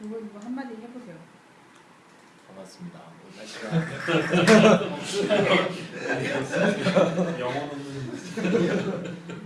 누구 누구 뭐 한마디 해보세요. 반갑습니다. 뭐 날씨가 영어는